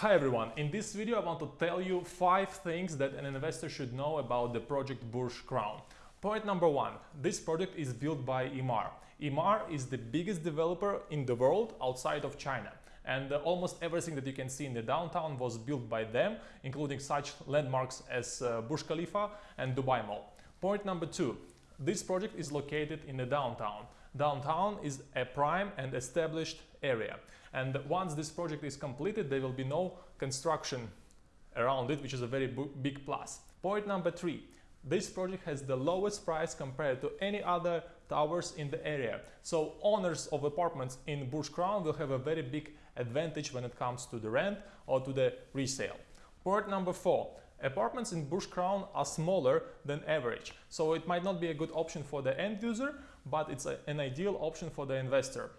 Hi everyone, in this video I want to tell you 5 things that an investor should know about the project Burj Crown. Point number 1. This project is built by Emaar. Emaar is the biggest developer in the world outside of China and uh, almost everything that you can see in the downtown was built by them, including such landmarks as uh, Burj Khalifa and Dubai Mall. Point number 2. This project is located in the downtown. Downtown is a prime and established area. And once this project is completed, there will be no construction around it, which is a very big plus. Point number three. This project has the lowest price compared to any other towers in the area. So owners of apartments in Burj Crown will have a very big advantage when it comes to the rent or to the resale. Point number four. Apartments in Burj Crown are smaller than average, so it might not be a good option for the end user, but it's a, an ideal option for the investor.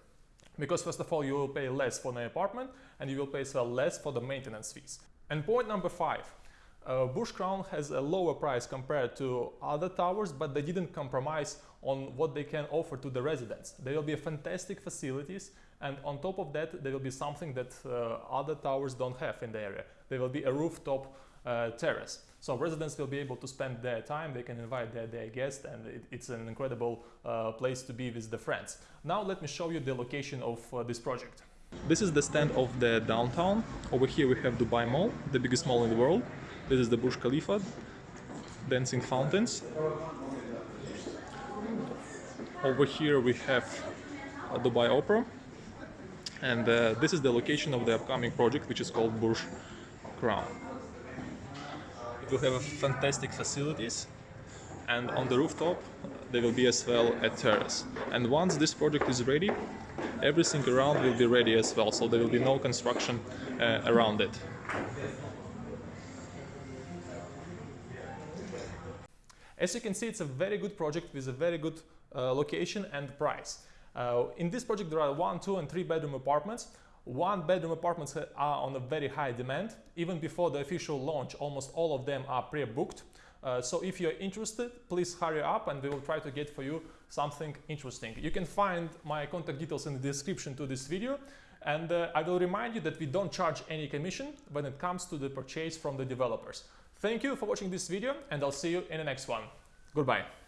Because first of all, you will pay less for the apartment and you will pay as well less for the maintenance fees. And point number five, uh, Burj Crown has a lower price compared to other towers, but they didn't compromise on what they can offer to the residents. There will be fantastic facilities and on top of that there will be something that uh, other towers don't have in the area. There will be a rooftop terrace. So residents will be able to spend their time, they can invite their, their guests and it, it's an incredible uh, place to be with the friends. Now let me show you the location of uh, this project. This is the stand of the downtown. Over here we have Dubai Mall, the biggest mall in the world. This is the Burj Khalifa, dancing fountains. Over here we have Dubai Opera. And uh, this is the location of the upcoming project, which is called Burj Crown will have fantastic facilities and on the rooftop there will be as well a terrace. And once this project is ready, everything around will be ready as well, so there will be no construction uh, around it. As you can see, it's a very good project with a very good uh, location and price. Uh, in this project there are one, two and three bedroom apartments one bedroom apartments are on a very high demand. Even before the official launch, almost all of them are pre-booked. Uh, so if you're interested, please hurry up and we will try to get for you something interesting. You can find my contact details in the description to this video. And uh, I will remind you that we don't charge any commission when it comes to the purchase from the developers. Thank you for watching this video and I'll see you in the next one. Goodbye.